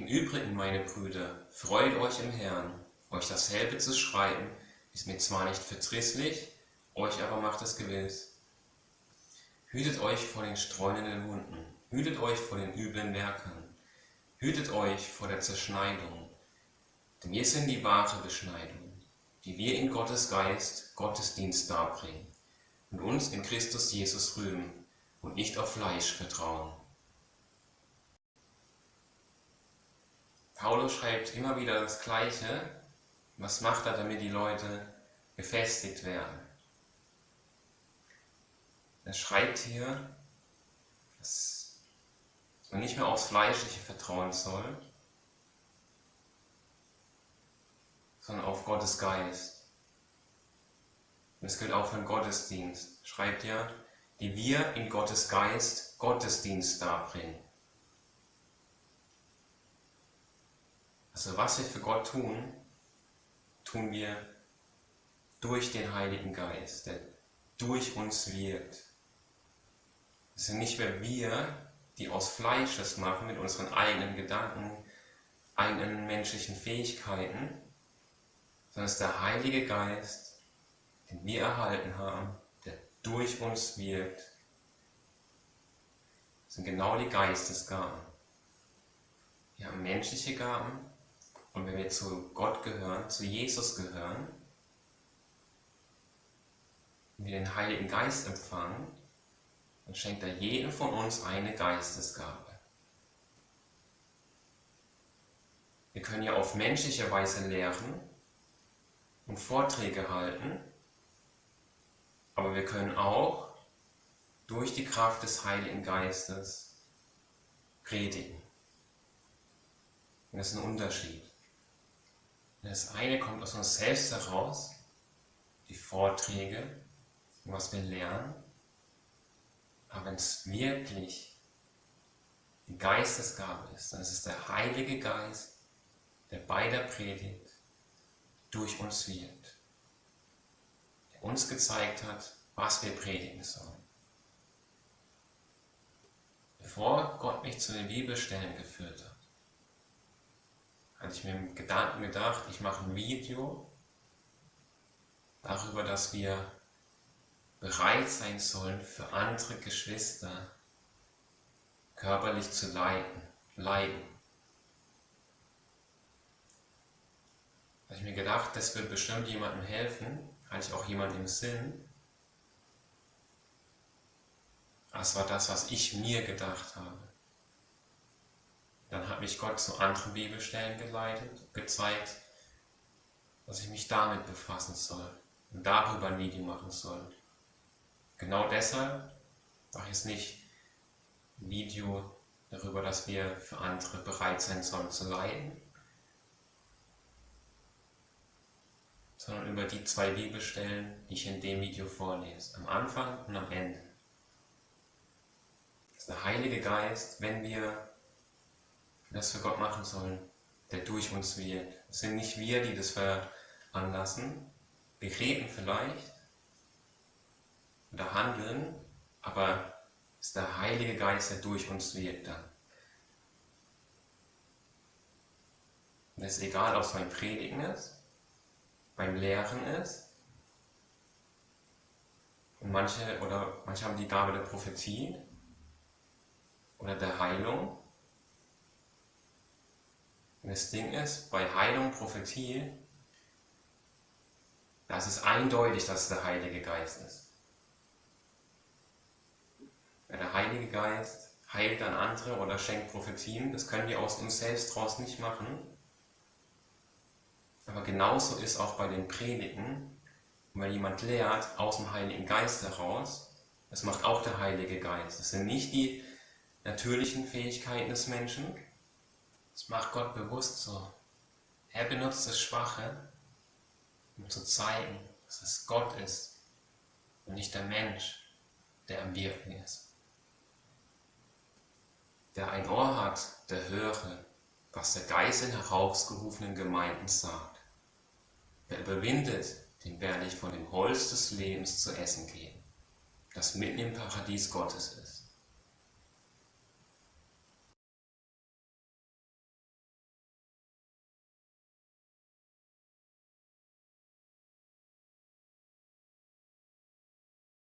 Im Übrigen, meine Brüder, freut euch im Herrn. Euch dasselbe zu schreiben, ist mir zwar nicht verdrießlich, euch aber macht es gewiss. Hütet euch vor den streunenden Hunden, hütet euch vor den üblen Werkern, hütet euch vor der Zerschneidung, denn wir sind die wahre Beschneidung, die wir in Gottes Geist Gottesdienst darbringen und uns in Christus Jesus rühmen und nicht auf Fleisch vertrauen. Paulus schreibt immer wieder das Gleiche. Was macht er, damit die Leute befestigt werden? Er schreibt hier, dass man nicht mehr aufs Fleischliche vertrauen soll, sondern auf Gottes Geist. Und das gilt auch für den Gottesdienst. Schreibt ja, die wir in Gottes Geist Gottesdienst darbringen. Also was wir für Gott tun, tun wir durch den Heiligen Geist, der durch uns wirkt. Es sind nicht mehr wir, die aus Fleisch das machen mit unseren eigenen Gedanken, eigenen menschlichen Fähigkeiten, sondern es ist der Heilige Geist, den wir erhalten haben, der durch uns wirkt. Das sind genau die Geistesgaben. Wir haben menschliche Gaben und wenn wir zu Gott gehören, zu Jesus gehören, und wir den Heiligen Geist empfangen, dann schenkt er jedem von uns eine Geistesgabe. Wir können ja auf menschliche Weise lehren und Vorträge halten, aber wir können auch durch die Kraft des Heiligen Geistes predigen. Und das ist ein Unterschied. Das eine kommt aus uns selbst heraus, die Vorträge, was wir lernen. Aber wenn es wirklich die Geistesgabe ist, dann ist es der Heilige Geist, der bei der Predigt durch uns wirkt. Der uns gezeigt hat, was wir predigen sollen. Bevor Gott mich zu den Bibelstellen geführt hat, hatte ich mir im Gedanken gedacht, ich mache ein Video darüber, dass wir bereit sein sollen, für andere Geschwister körperlich zu leiden. leiden. Da ich mir gedacht, das wird bestimmt jemandem helfen, hatte ich auch jemandem im Sinn. Das war das, was ich mir gedacht habe. Hat mich Gott zu anderen Bibelstellen geleitet, gezeigt, dass ich mich damit befassen soll und darüber ein Video machen soll. Genau deshalb mache ich es nicht ein Video darüber, dass wir für andere bereit sein sollen zu leiden, sondern über die zwei Bibelstellen, die ich in dem Video vorlese, am Anfang und am Ende. Das ist der Heilige Geist, wenn wir das für Gott machen sollen, der durch uns wirkt. Es sind nicht wir, die das veranlassen. Wir reden vielleicht oder handeln, aber es ist der Heilige Geist, der durch uns wirkt dann. Und es ist egal, ob es beim Predigen ist, beim Lehren ist, und manche, oder manche haben die Gabe der Prophetie oder der Heilung und das Ding ist, bei Heilung, Prophetie, da ist eindeutig, dass es der Heilige Geist ist. Der Heilige Geist heilt dann andere oder schenkt Prophetien, das können wir aus uns selbst draus nicht machen. Aber genauso ist auch bei den Predigen, und wenn jemand lehrt aus dem Heiligen Geist heraus, das macht auch der Heilige Geist. Das sind nicht die natürlichen Fähigkeiten des Menschen, das macht Gott bewusst so. Er benutzt das Schwache, um zu zeigen, dass es Gott ist und nicht der Mensch, der am Wirken ist. Wer ein Ohr hat, der höre, was der Geist in herausgerufenen Gemeinden sagt. Wer überwindet, dem werde ich von dem Holz des Lebens zu essen geben, das mitten im Paradies Gottes ist.